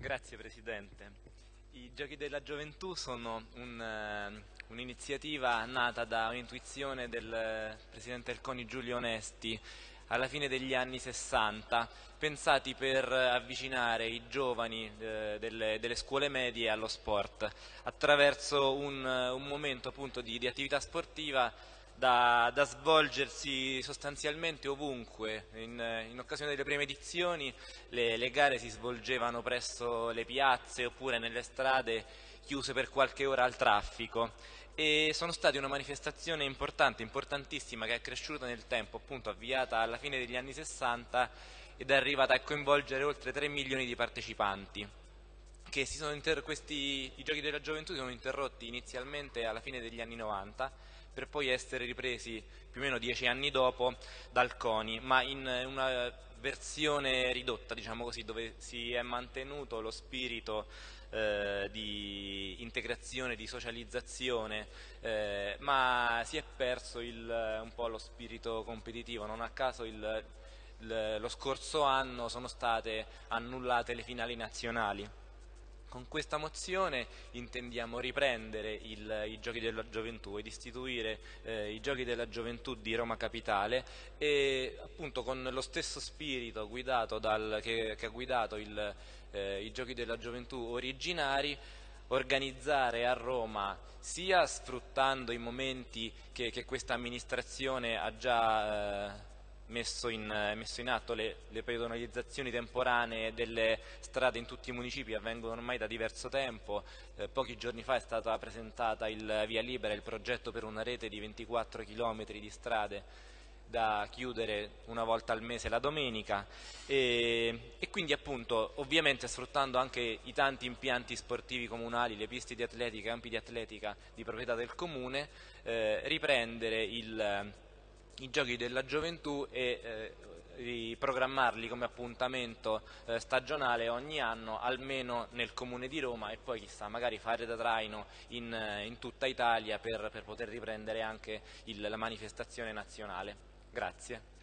Grazie Presidente. I Giochi della Gioventù sono eh, un'iniziativa un nata da un'intuizione del Presidente del CONI Giulio Onesti alla fine degli anni 60, pensati per avvicinare i giovani eh, delle, delle, scuole medie allo sport, attraverso un, un momento appunto di, di attività sportiva da, da, svolgersi sostanzialmente ovunque. In, in, occasione delle prime edizioni le, le, gare si svolgevano presso le piazze oppure nelle strade chiuse per qualche ora al traffico e sono stati una manifestazione importante, importantissima, che è cresciuta nel tempo, appunto avviata alla fine degli anni 60 ed è arrivata a coinvolgere oltre 3 milioni di partecipanti. Questi, I giochi della gioventù si sono interrotti inizialmente alla fine degli anni 90 per poi essere ripresi più o meno dieci anni dopo dal CONI, ma in una versione ridotta, diciamo così, dove si è mantenuto lo spirito eh, di integrazione, di socializzazione, eh, ma si è perso il, un po' lo spirito competitivo, non a caso il, il, lo scorso anno sono state annullate le finali nazionali. Con questa mozione intendiamo riprendere il, i Giochi della Gioventù ed istituire eh, i Giochi della Gioventù di Roma Capitale e appunto con lo stesso spirito dal, che, che, ha guidato il, eh, i Giochi della Gioventù originari organizzare a Roma sia sfruttando i momenti che, che questa amministrazione ha già eh, messo in, messo in atto le, le, pedonalizzazioni temporanee delle strade in tutti i municipi avvengono ormai da diverso tempo, eh, pochi giorni fa è stata presentata il Via Libera, il progetto per una rete di 24 km di strade da chiudere una volta al mese la domenica. E, e, quindi appunto ovviamente sfruttando anche i tanti impianti sportivi comunali, le piste di atletica, i campi di atletica di proprietà del comune, eh, riprendere il i giochi della gioventù e eh, riprogrammarli come appuntamento eh, stagionale ogni anno almeno nel comune di Roma e poi chissà magari fare da traino in, eh, in tutta Italia per, per, poter riprendere anche il, la manifestazione nazionale. Grazie.